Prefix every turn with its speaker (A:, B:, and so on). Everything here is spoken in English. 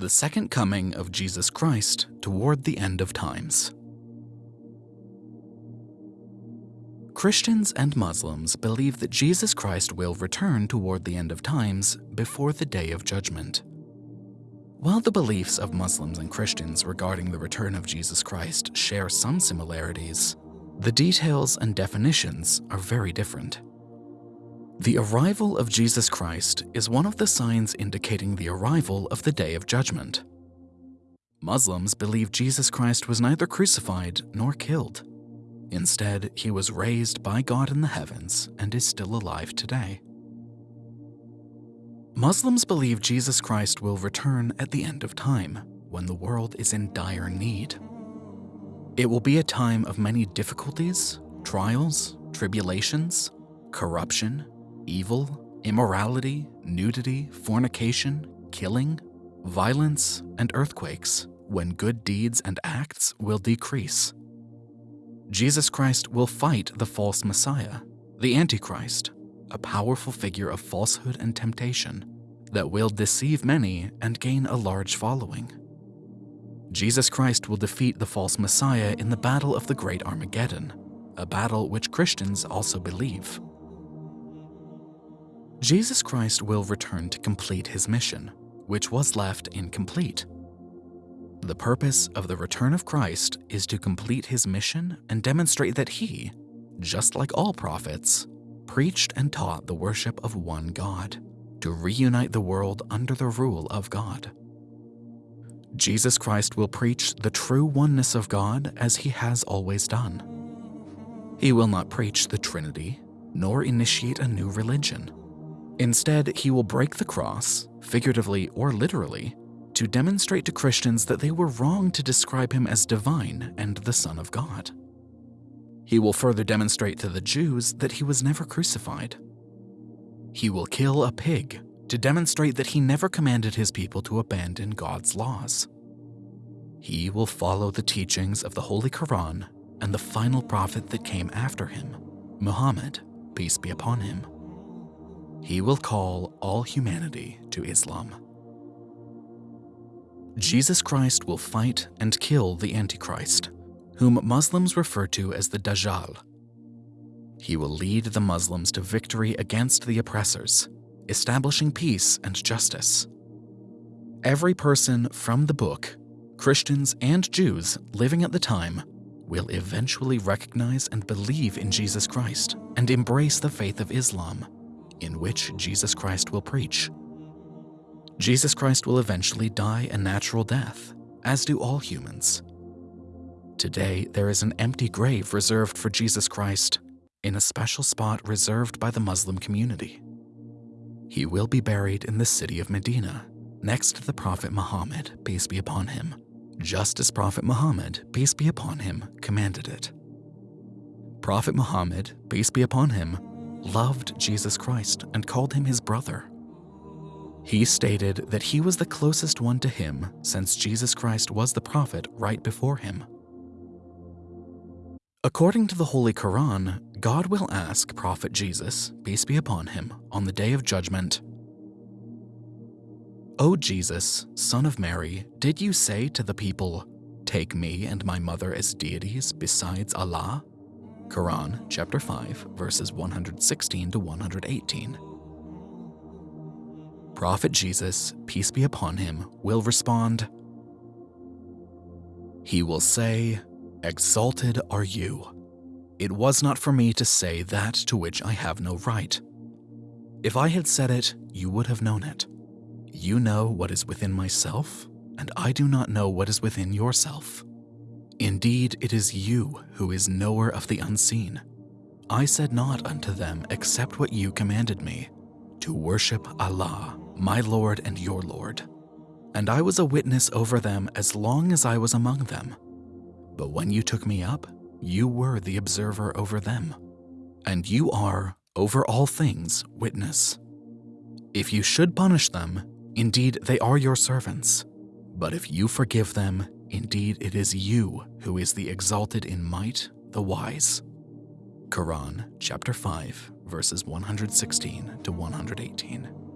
A: the second coming of Jesus Christ toward the end of times. Christians and Muslims believe that Jesus Christ will return toward the end of times before the day of judgment. While the beliefs of Muslims and Christians regarding the return of Jesus Christ share some similarities, the details and definitions are very different. The arrival of Jesus Christ is one of the signs indicating the arrival of the Day of Judgment. Muslims believe Jesus Christ was neither crucified nor killed. Instead, he was raised by God in the heavens and is still alive today. Muslims believe Jesus Christ will return at the end of time, when the world is in dire need. It will be a time of many difficulties, trials, tribulations, corruption, evil, immorality, nudity, fornication, killing, violence, and earthquakes, when good deeds and acts will decrease. Jesus Christ will fight the false Messiah, the Antichrist, a powerful figure of falsehood and temptation that will deceive many and gain a large following. Jesus Christ will defeat the false Messiah in the Battle of the Great Armageddon, a battle which Christians also believe. Jesus Christ will return to complete his mission, which was left incomplete. The purpose of the return of Christ is to complete his mission and demonstrate that he, just like all prophets, preached and taught the worship of one God, to reunite the world under the rule of God. Jesus Christ will preach the true oneness of God as he has always done. He will not preach the Trinity, nor initiate a new religion. Instead, he will break the cross, figuratively or literally, to demonstrate to Christians that they were wrong to describe him as divine and the Son of God. He will further demonstrate to the Jews that he was never crucified. He will kill a pig to demonstrate that he never commanded his people to abandon God's laws. He will follow the teachings of the Holy Quran and the final prophet that came after him, Muhammad, peace be upon him. He will call all humanity to Islam. Jesus Christ will fight and kill the Antichrist, whom Muslims refer to as the Dajjal. He will lead the Muslims to victory against the oppressors establishing peace and justice. Every person from the book, Christians and Jews living at the time, will eventually recognize and believe in Jesus Christ and embrace the faith of Islam, in which Jesus Christ will preach. Jesus Christ will eventually die a natural death, as do all humans. Today, there is an empty grave reserved for Jesus Christ in a special spot reserved by the Muslim community. He will be buried in the city of Medina, next to the Prophet Muhammad, peace be upon him, just as Prophet Muhammad, peace be upon him, commanded it. Prophet Muhammad, peace be upon him, loved Jesus Christ and called him his brother. He stated that he was the closest one to him since Jesus Christ was the prophet right before him. According to the Holy Quran, God will ask Prophet Jesus, peace be upon him, on the day of judgment, O Jesus, son of Mary, did you say to the people, Take me and my mother as deities besides Allah? Quran chapter 5 verses 116 to 118. Prophet Jesus, peace be upon him, will respond, He will say, Exalted are you. It was not for me to say that to which I have no right. If I had said it, you would have known it. You know what is within myself, and I do not know what is within yourself. Indeed, it is you who is knower of the unseen. I said not unto them except what you commanded me, to worship Allah, my Lord and your Lord. And I was a witness over them as long as I was among them. But when you took me up, you were the observer over them, and you are, over all things, witness. If you should punish them, indeed they are your servants. But if you forgive them, indeed it is you who is the exalted in might, the wise. Quran chapter 5 verses 116 to 118.